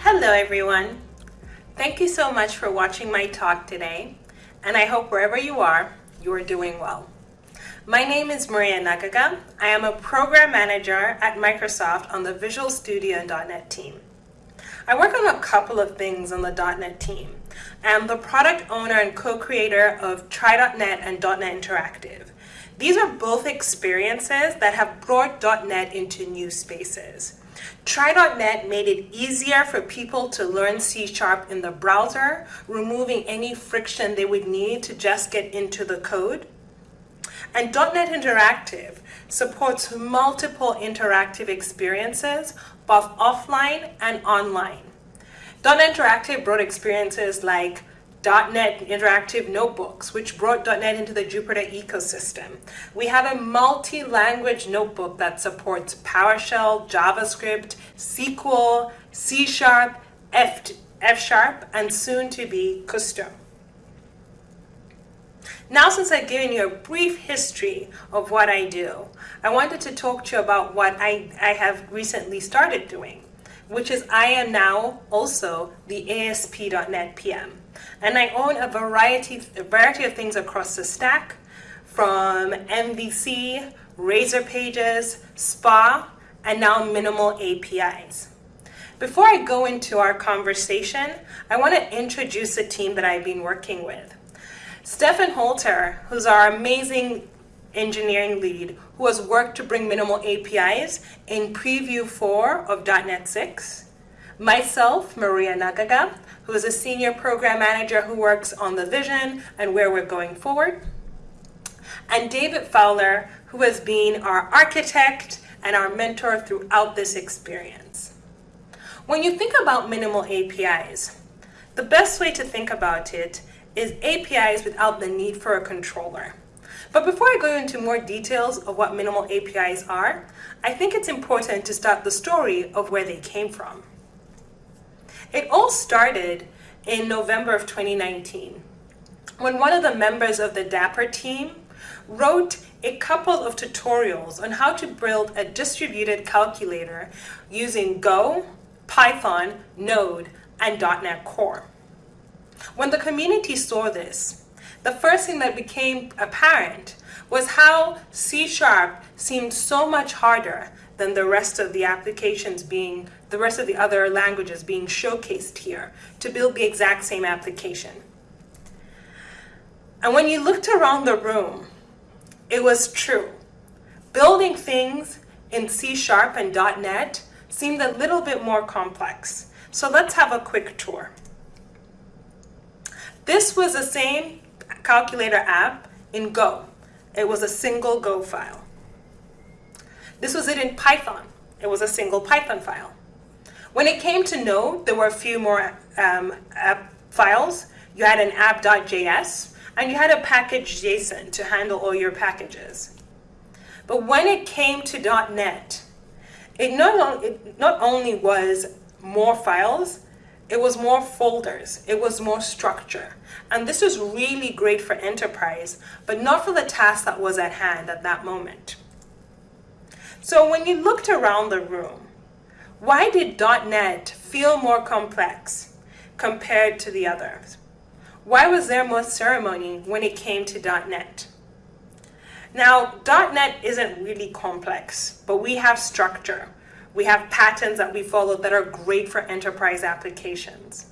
Hello everyone. Thank you so much for watching my talk today, and I hope wherever you are, you are doing well. My name is Maria Naggaga. I am a program manager at Microsoft on the Visual Studio and .NET team. I work on a couple of things on the .NET team. I am the product owner and co-creator of Try.net and .NET Interactive. These are both experiences that have brought .NET into new spaces. Try.net made it easier for people to learn C Sharp in the browser, removing any friction they would need to just get into the code. And .NET Interactive supports multiple interactive experiences, both offline and online. .NET Interactive brought experiences like .NET Interactive Notebooks, which brought .NET into the Jupyter ecosystem. We have a multi-language notebook that supports PowerShell, JavaScript, SQL, C Sharp, F, F Sharp, and soon to be Kusto. Now since I've given you a brief history of what I do, I wanted to talk to you about what I, I have recently started doing, which is I am now also the ASP.NET PM. And I own a variety, a variety of things across the stack, from MVC, Razor Pages, SPA, and now minimal APIs. Before I go into our conversation, I want to introduce a team that I've been working with. Stephen Halter, who's our amazing engineering lead, who has worked to bring minimal APIs in Preview 4 of .NET 6. Myself, Maria Naggaga, who is a senior program manager who works on the vision and where we're going forward. And David Fowler, who has been our architect and our mentor throughout this experience. When you think about minimal APIs, the best way to think about it is APIs without the need for a controller. But before I go into more details of what minimal APIs are, I think it's important to start the story of where they came from. It all started in November of 2019 when one of the members of the Dapr team wrote a couple of tutorials on how to build a distributed calculator using Go, Python, Node, and .NET Core. When the community saw this, the first thing that became apparent was how C Sharp seemed so much harder than the rest of the applications being, the rest of the other languages being showcased here to build the exact same application. And when you looked around the room, it was true. Building things in C Sharp and .NET seemed a little bit more complex. So let's have a quick tour. This was the same calculator app in Go. It was a single Go file. This was it in Python. It was a single Python file. When it came to Node, there were a few more um, app files. You had an app.js, and you had a package JSON to handle all your packages. But when it came to .NET, it not, it not only was more files, it was more folders, it was more structure. And this was really great for enterprise, but not for the task that was at hand at that moment. So when you looked around the room, why did .NET feel more complex compared to the others? Why was there more ceremony when it came to .NET? Now, .NET isn't really complex, but we have structure. We have patterns that we follow that are great for enterprise applications.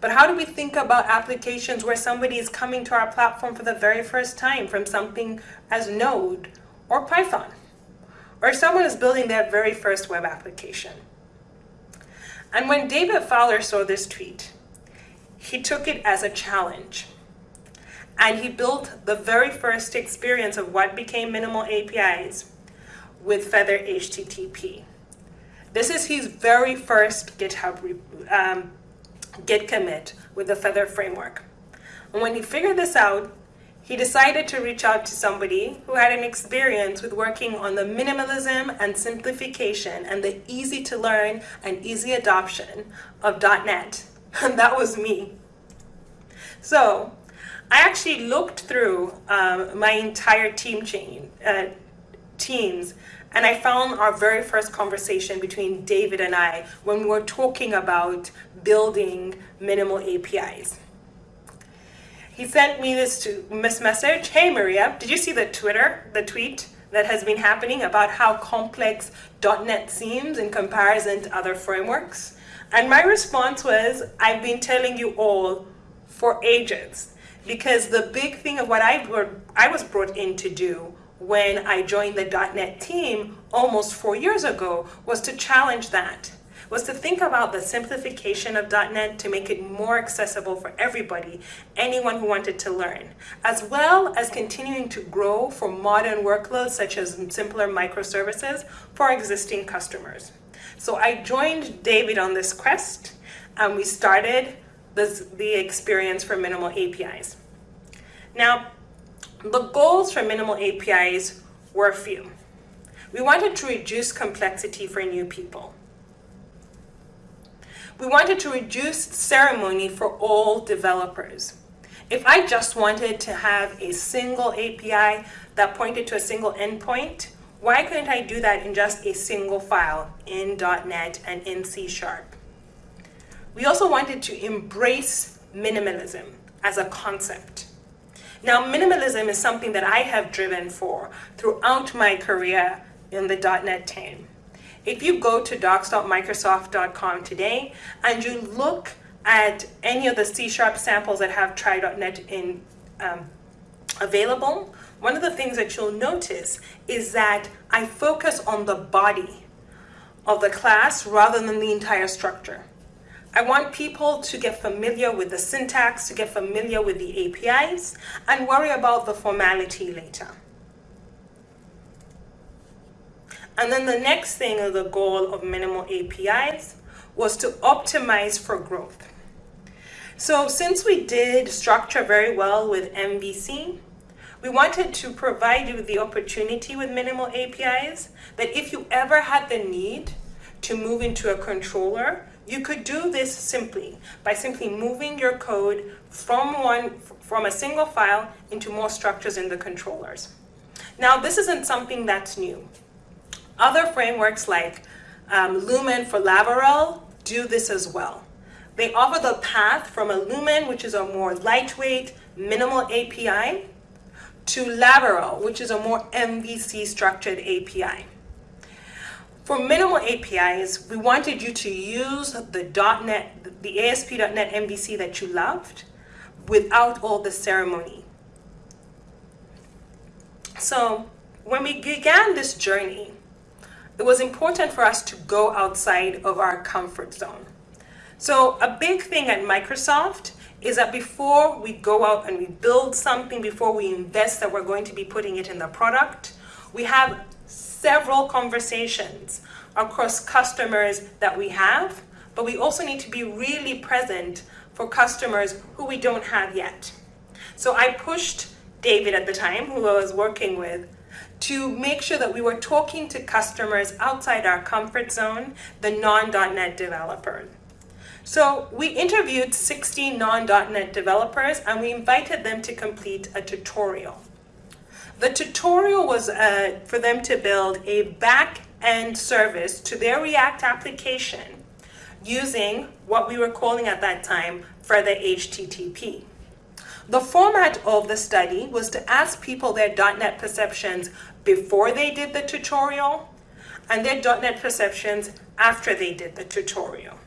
But how do we think about applications where somebody is coming to our platform for the very first time from something as Node or Python? Or someone is building their very first web application. And when David Fowler saw this tweet, he took it as a challenge. And he built the very first experience of what became minimal APIs with Feather HTTP. This is his very first GitHub um, Git commit with the Feather framework. And when he figured this out, he decided to reach out to somebody who had an experience with working on the minimalism and simplification and the easy to learn and easy adoption of .NET. And that was me. So I actually looked through um, my entire team chain, uh, teams and I found our very first conversation between David and I when we were talking about building minimal APIs. He sent me this to message. Hey Maria, did you see the Twitter, the tweet that has been happening about how complex .NET seems in comparison to other frameworks? And my response was, I've been telling you all for ages because the big thing of what I, I was brought in to do when I joined the .NET team almost four years ago was to challenge that, was to think about the simplification of .NET to make it more accessible for everybody, anyone who wanted to learn, as well as continuing to grow for modern workloads such as simpler microservices for existing customers. So I joined David on this quest and we started this, the experience for minimal APIs. Now, the goals for minimal APIs were a few. We wanted to reduce complexity for new people. We wanted to reduce ceremony for all developers. If I just wanted to have a single API that pointed to a single endpoint, why couldn't I do that in just a single file in .NET and in C Sharp? We also wanted to embrace minimalism as a concept. Now, minimalism is something that I have driven for throughout my career in the .NET team. If you go to docs.microsoft.com today and you look at any of the C-sharp samples that have try.NET in um, available, one of the things that you'll notice is that I focus on the body of the class rather than the entire structure. I want people to get familiar with the syntax, to get familiar with the APIs, and worry about the formality later. And then the next thing of the goal of minimal APIs was to optimize for growth. So since we did structure very well with MVC, we wanted to provide you the opportunity with minimal APIs that if you ever had the need to move into a controller, you could do this simply by simply moving your code from one from a single file into more structures in the controllers. Now, this isn't something that's new. Other frameworks like um, Lumen for Laravel do this as well. They offer the path from a Lumen, which is a more lightweight, minimal API, to Laravel, which is a more MVC structured API. For minimal APIs, we wanted you to use the .NET, the ASP.NET MVC that you loved without all the ceremony. So when we began this journey, it was important for us to go outside of our comfort zone. So a big thing at Microsoft is that before we go out and we build something, before we invest that we're going to be putting it in the product, we have several conversations across customers that we have, but we also need to be really present for customers who we don't have yet. So I pushed David at the time, who I was working with, to make sure that we were talking to customers outside our comfort zone, the non.NET developers. So we interviewed 16 non.NET developers and we invited them to complete a tutorial. The tutorial was uh, for them to build a back-end service to their React application using what we were calling at that time Feather HTTP. The format of the study was to ask people their .NET perceptions before they did the tutorial and their .NET perceptions after they did the tutorial.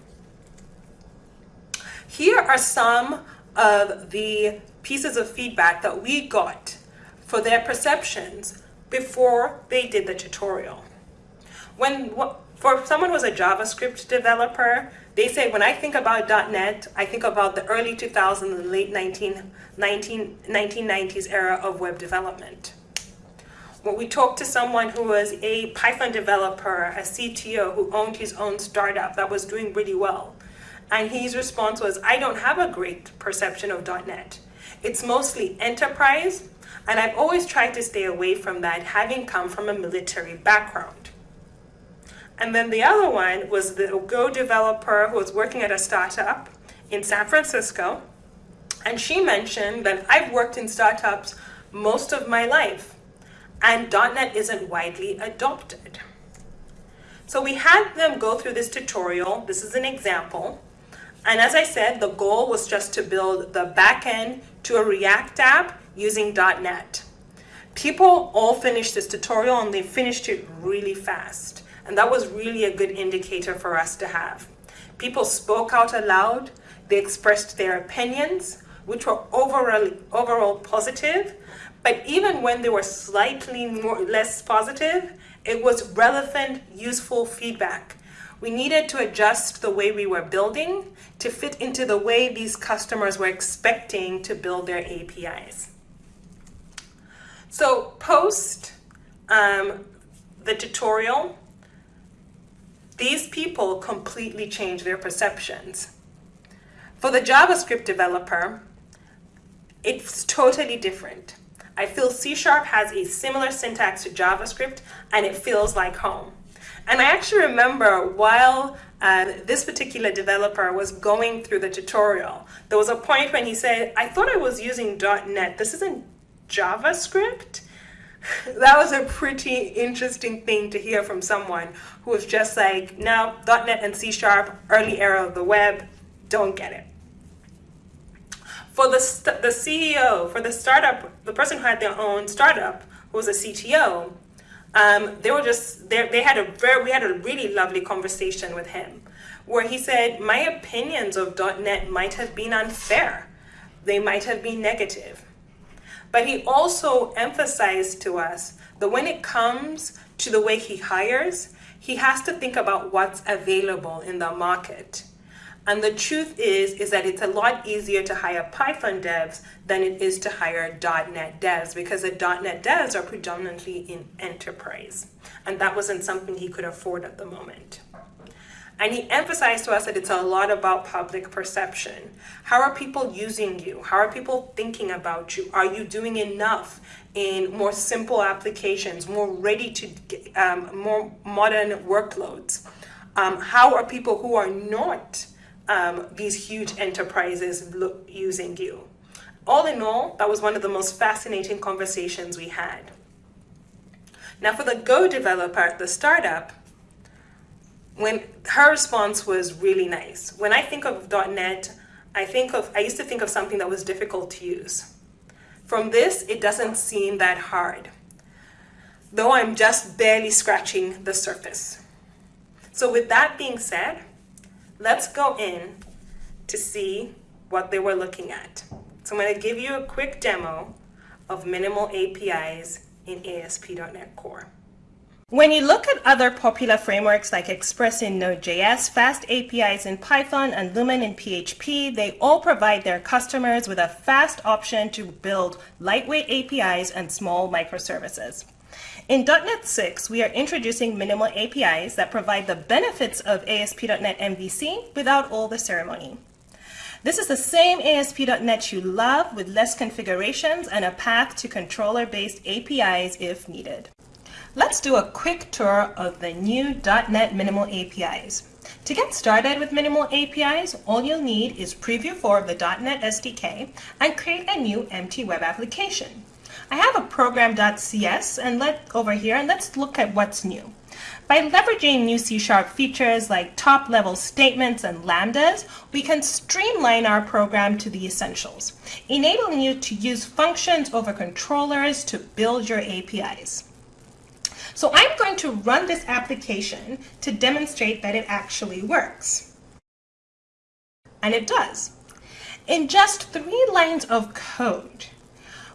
Here are some of the pieces of feedback that we got for their perceptions before they did the tutorial. When For someone who was a JavaScript developer, they say, when I think about .NET, I think about the early 2000s and late 19, 19, 1990s era of web development. When we talked to someone who was a Python developer, a CTO who owned his own startup that was doing really well, and his response was, I don't have a great perception of .NET. It's mostly enterprise and I've always tried to stay away from that, having come from a military background. And then the other one was the Go developer who was working at a startup in San Francisco. And she mentioned that I've worked in startups most of my life. and .NET isn't widely adopted. So we had them go through this tutorial. This is an example. And as I said, the goal was just to build the backend to a React app using .NET. People all finished this tutorial and they finished it really fast. And that was really a good indicator for us to have. People spoke out aloud, they expressed their opinions, which were overall, overall positive, but even when they were slightly more, less positive, it was relevant, useful feedback. We needed to adjust the way we were building to fit into the way these customers were expecting to build their APIs. So post um, the tutorial, these people completely change their perceptions. For the JavaScript developer, it's totally different. I feel C Sharp has a similar syntax to JavaScript and it feels like home. And I actually remember while uh, this particular developer was going through the tutorial, there was a point when he said, I thought I was using .NET. This isn't JavaScript? That was a pretty interesting thing to hear from someone who was just like, no, .NET and C Sharp, early era of the web, don't get it. For the, the CEO, for the startup, the person who had their own startup, who was a CTO, um, they were just, they, they had a very, we had a really lovely conversation with him where he said, my opinions of .NET might have been unfair. They might have been negative. But he also emphasized to us that when it comes to the way he hires, he has to think about what's available in the market. And the truth is, is that it's a lot easier to hire Python devs than it is to hire .NET devs because the .NET devs are predominantly in enterprise. And that wasn't something he could afford at the moment. And he emphasized to us that it's a lot about public perception. How are people using you? How are people thinking about you? Are you doing enough in more simple applications, more ready to, um, more modern workloads? Um, how are people who are not um, these huge enterprises using you. All in all, that was one of the most fascinating conversations we had. Now for the Go developer, the startup, when her response was really nice. When I think of .NET, I think of, I used to think of something that was difficult to use. From this, it doesn't seem that hard, though I'm just barely scratching the surface. So with that being said, let's go in to see what they were looking at. So I'm going to give you a quick demo of minimal APIs in ASP.NET Core. When you look at other popular frameworks like Express in Node.js, Fast APIs in Python, and Lumen in PHP, they all provide their customers with a fast option to build lightweight APIs and small microservices. In .NET 6, we are introducing minimal APIs that provide the benefits of ASP.NET MVC without all the ceremony. This is the same ASP.NET you love with less configurations and a path to controller-based APIs if needed. Let's do a quick tour of the new .NET Minimal APIs. To get started with Minimal APIs, all you'll need is Preview 4 of the .NET SDK and create a new empty web application. I have a program.cs and let over here and let's look at what's new. By leveraging new C-sharp features like top-level statements and lambdas, we can streamline our program to the essentials, enabling you to use functions over controllers to build your APIs. So I'm going to run this application to demonstrate that it actually works. And it does. In just three lines of code,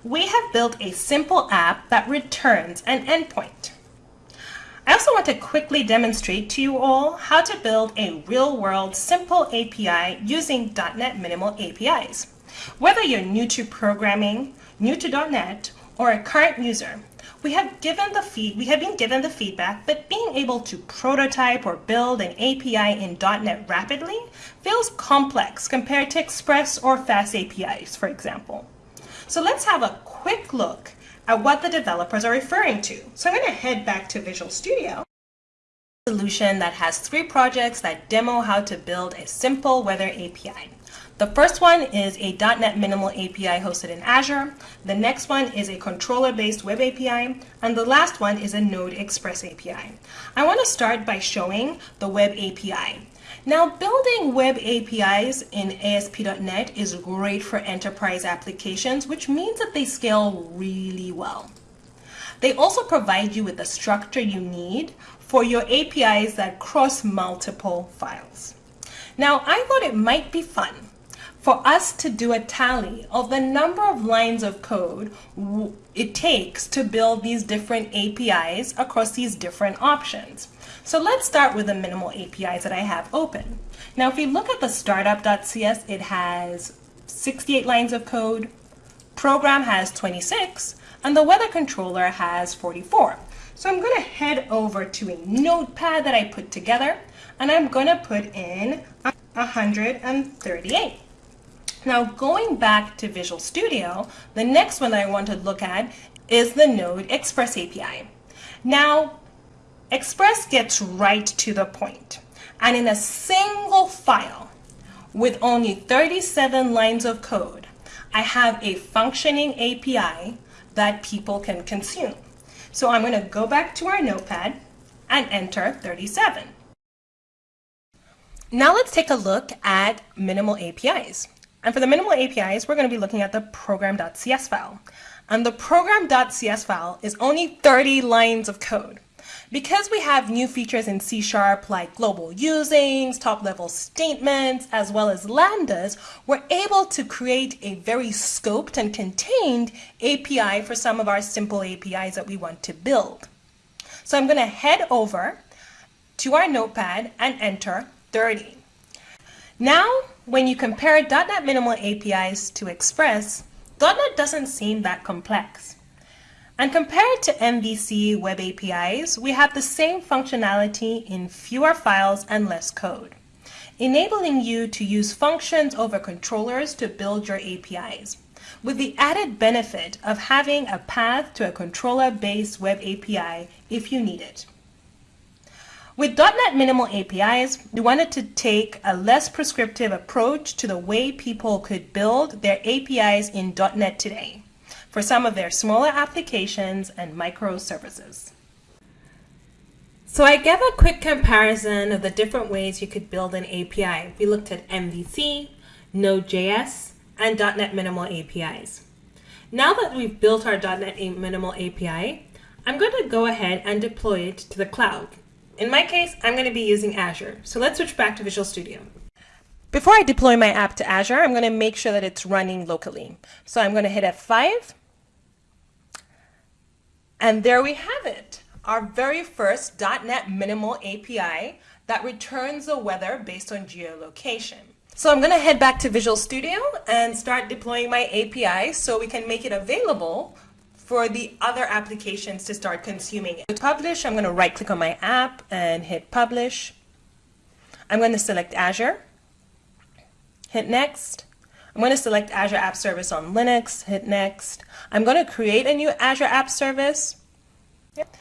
we have built a simple app that returns an endpoint. I also want to quickly demonstrate to you all how to build a real-world simple API using .NET Minimal APIs. Whether you're new to programming, new to .NET, or a current user, we have given the feed, we have been given the feedback but being able to prototype or build an API in .NET rapidly feels complex compared to Express or Fast APIs, for example. So let's have a quick look at what the developers are referring to. So I'm going to head back to Visual Studio. Solution that has three projects that demo how to build a simple weather API. The first one is a .NET Minimal API hosted in Azure. The next one is a controller-based web API. And the last one is a Node Express API. I want to start by showing the web API. Now, building web APIs in ASP.NET is great for enterprise applications, which means that they scale really well. They also provide you with the structure you need for your APIs that cross multiple files. Now, I thought it might be fun for us to do a tally of the number of lines of code it takes to build these different APIs across these different options. So let's start with the minimal APIs that I have open. Now, if we look at the startup.cs, it has 68 lines of code, program has 26, and the weather controller has 44. So I'm going to head over to a notepad that I put together, and I'm going to put in 138. Now, going back to Visual Studio, the next one I want to look at is the Node Express API. Now, Express gets right to the point. And in a single file with only 37 lines of code, I have a functioning API that people can consume. So I'm going to go back to our notepad and enter 37. Now let's take a look at minimal APIs. And for the minimal APIs, we're going to be looking at the program.cs file. And the program.cs file is only 30 lines of code. Because we have new features in C Sharp like global usings, top level statements, as well as lambdas, we're able to create a very scoped and contained API for some of our simple APIs that we want to build. So I'm going to head over to our notepad and enter 30. Now, when you compare .NET Minimal APIs to Express, .NET doesn't seem that complex. And compared to MVC web APIs, we have the same functionality in fewer files and less code, enabling you to use functions over controllers to build your APIs, with the added benefit of having a path to a controller-based web API if you need it. With .NET Minimal APIs, we wanted to take a less prescriptive approach to the way people could build their APIs in .NET today for some of their smaller applications and microservices. So I gave a quick comparison of the different ways you could build an API. We looked at MVC, Node.js, and .NET Minimal APIs. Now that we've built our .NET Minimal API, I'm going to go ahead and deploy it to the cloud. In my case, I'm going to be using Azure. So let's switch back to Visual Studio. Before I deploy my app to Azure, I'm going to make sure that it's running locally. So I'm going to hit F5 and there we have it, our very first .NET Minimal API that returns the weather based on geolocation. So I'm going to head back to Visual Studio and start deploying my API so we can make it available for the other applications to start consuming it. To publish, I'm going to right click on my app and hit publish. I'm going to select Azure, hit next. I'm going to select Azure App Service on Linux, hit next. I'm going to create a new Azure App Service. Yep.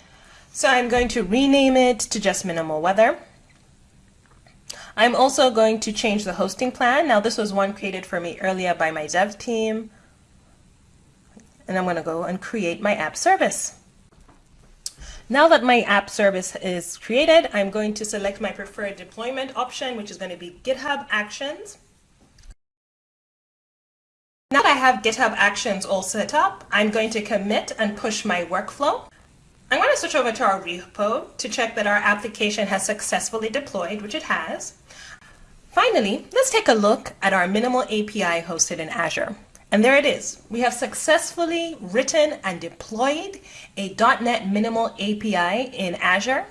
So I'm going to rename it to just Minimal Weather. I'm also going to change the hosting plan. Now this was one created for me earlier by my dev team. And I'm going to go and create my app service. Now that my app service is created, I'm going to select my preferred deployment option, which is going to be GitHub Actions. Now that I have GitHub Actions all set up, I'm going to commit and push my workflow. I'm going to switch over to our repo to check that our application has successfully deployed, which it has. Finally, let's take a look at our minimal API hosted in Azure. And there it is. We have successfully written and deployed a .NET Minimal API in Azure.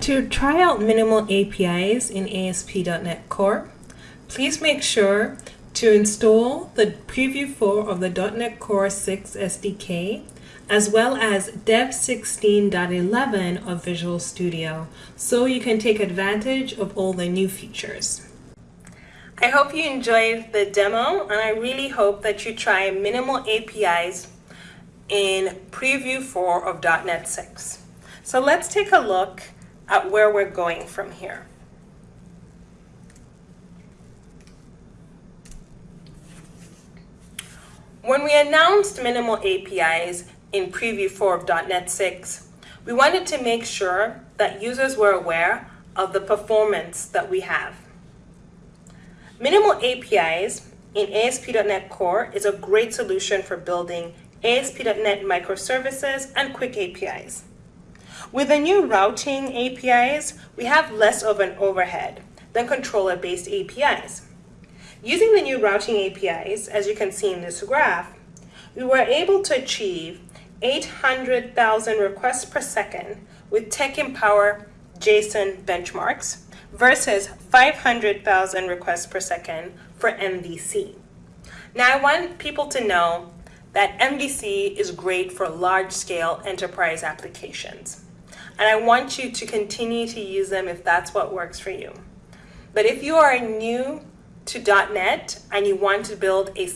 To try out minimal APIs in ASP.NET Core, please make sure to install the Preview 4 of the .NET Core 6 SDK, as well as Dev 16.11 of Visual Studio, so you can take advantage of all the new features. I hope you enjoyed the demo, and I really hope that you try minimal APIs in Preview 4 of .NET 6. So let's take a look at where we're going from here. When we announced minimal APIs in preview 4 of .NET 6, we wanted to make sure that users were aware of the performance that we have. Minimal APIs in ASP.NET Core is a great solution for building ASP.NET microservices and quick APIs. With the new routing APIs, we have less of an overhead than controller-based APIs. Using the new routing APIs, as you can see in this graph, we were able to achieve 800,000 requests per second with TechEmpower JSON benchmarks versus 500,000 requests per second for MVC. Now I want people to know that MVC is great for large-scale enterprise applications. And I want you to continue to use them if that's what works for you. But if you are new to .NET and you want to build a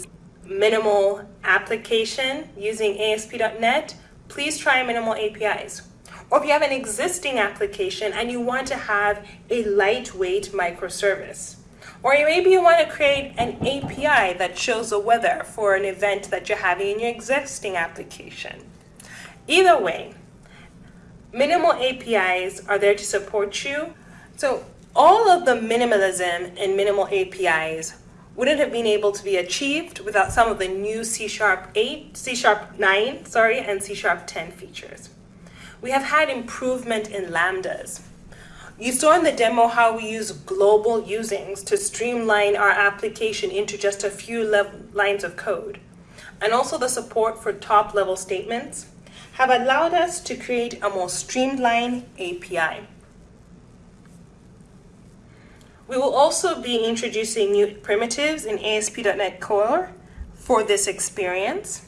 minimal application using ASP.NET, please try minimal APIs. Or if you have an existing application and you want to have a lightweight microservice. Or maybe you want to create an API that shows the weather for an event that you're having in your existing application. Either way, minimal APIs are there to support you. So all of the minimalism in minimal APIs wouldn't have been able to be achieved without some of the new C Sharp 8, C Sharp 9, sorry, and C Sharp 10 features. We have had improvement in lambdas. You saw in the demo how we use global usings to streamline our application into just a few lines of code. And also the support for top level statements have allowed us to create a more streamlined API. We will also be introducing new primitives in ASP.NET Core for this experience.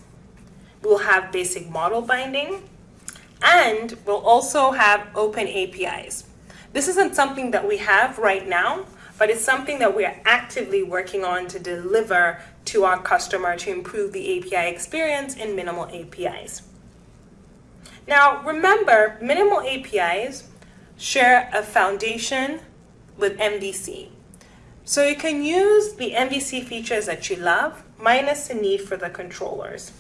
We'll have basic model binding, and we'll also have open APIs. This isn't something that we have right now, but it's something that we are actively working on to deliver to our customer to improve the API experience in minimal APIs. Now, remember, minimal APIs share a foundation with MVC. So you can use the MVC features that you love minus the need for the controllers.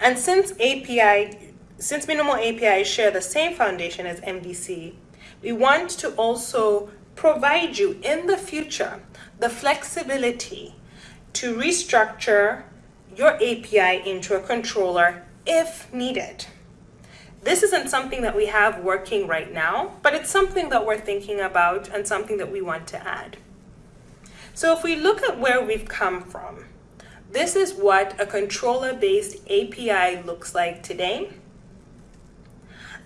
And since API, since minimal APIs share the same foundation as MVC, we want to also provide you in the future the flexibility to restructure your API into a controller if needed. This isn't something that we have working right now, but it's something that we're thinking about and something that we want to add. So if we look at where we've come from, this is what a controller-based API looks like today.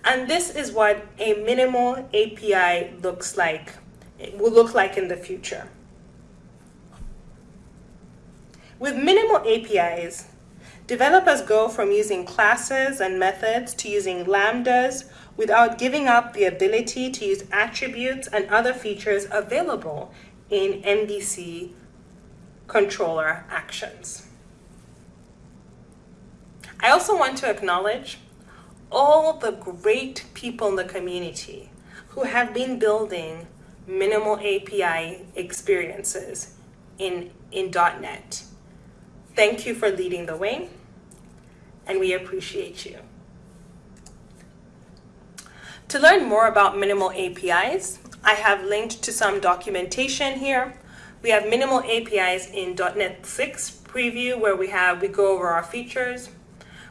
And this is what a minimal API looks like, it will look like in the future. With minimal APIs, Developers go from using classes and methods to using lambdas without giving up the ability to use attributes and other features available in MVC controller actions. I also want to acknowledge all the great people in the community who have been building minimal API experiences in, in .NET. Thank you for leading the way and we appreciate you. To learn more about minimal APIs, I have linked to some documentation here. We have minimal APIs in .NET 6 preview where we have we go over our features.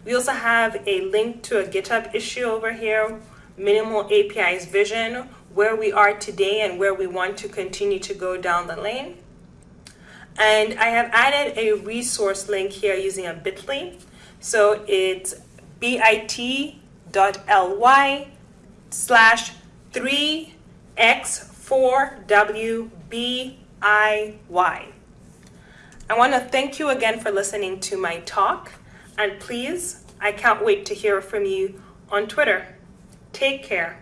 We also have a link to a GitHub issue over here, minimal APIs vision, where we are today and where we want to continue to go down the lane. And I have added a resource link here using a bit.ly so it's bit.ly slash 3x4wbiy. I want to thank you again for listening to my talk. And please, I can't wait to hear from you on Twitter. Take care.